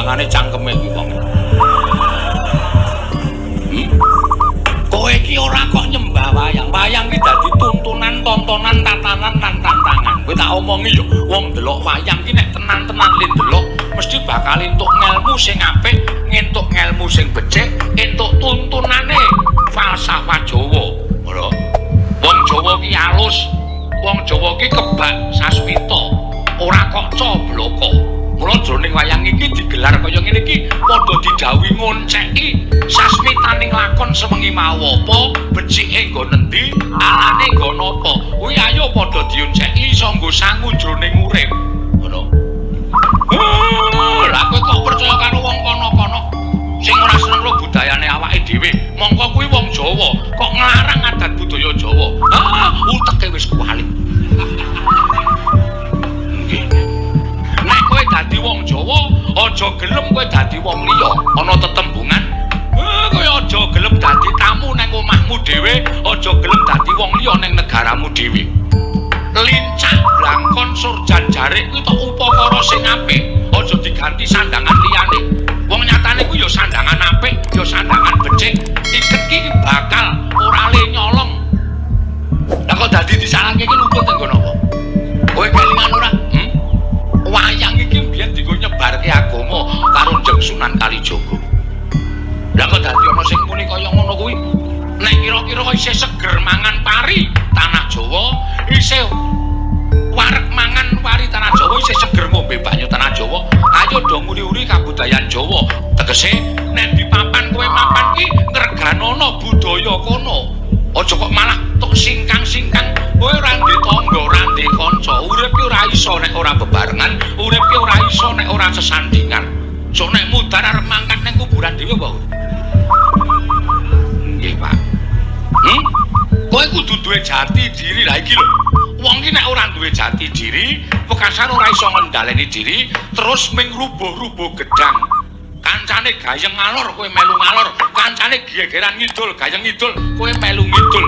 buangane cangkeme kuwi wong. Hmm? Kowe iki ora kok nyembah wayang. Wayang iki dadi tuntunan, tontonan, tatanan lan tantangan. Kowe tak omongi yo, wong delok wayang iki nek tenan-tenan le delok mesti bakal entuk ngelmu sing apik, entuk ngelmu sing becik, entuk tuntunane falsafah Jawa. Ngono. Wong Jawa ki alus, wong Jawa ki kebak sasmita, Jroning wayang iki digelar kaya ngene iki padha didhawuhi ngonceki sasmitaning lakon semengi mau apa, becike nggo nendi, alane nggo napa. Kuwi ayo padha dionceki iso nggo sangu jroning urip. Ngono. Lah kowe kok percaya karo wong kono-kono sing ora seneng karo budayane awake dhewe. Mongko kuwi wong Jawa kok nglarang aja gelem kowe dadi wong liya. Ana tetembungan, eh kowe aja gelem dadi tamu nang omahmu dhewe, aja gelem dadi wong liya nang negaramu dhewe. Lincah blangkon surjan jarik kuwi tok upakara sing apik, aja diganti sandangan liyane. Wong nyatane kuwi ya sandangan apik, ya sandangan becik. Iket bakal Kira-kira isih seger mangan pari tanah Jawa, isih wareg mangan pari tanah Jawa, isih seger ngombe banyu tanah Jawa, ayo dong uri-uri kabudayan Jawa. Tegese nek di papan kowe mapan ki ngreganono budaya kono. Aja kok malah tok singkang-singkang kowe ora ndek tangga, ora ndek kanca. Urip ki ora iso nek ora bebarengan, urip ki ora iso nek ora sesandingan. So nek mudar arep mangkat ning kuburan dhewe apa? Kudu duwe jati diri lah iki lho. Wong iki nek ora duwe jati diri, pekasan ora iso ngendhaleni diri, terus ming rubuh-rubuh gedang. Kancane gayeng ngalor, kowe melu ngalor. Kancane gegeran ngidul, gayeng ngidul, kowe melu ngidul.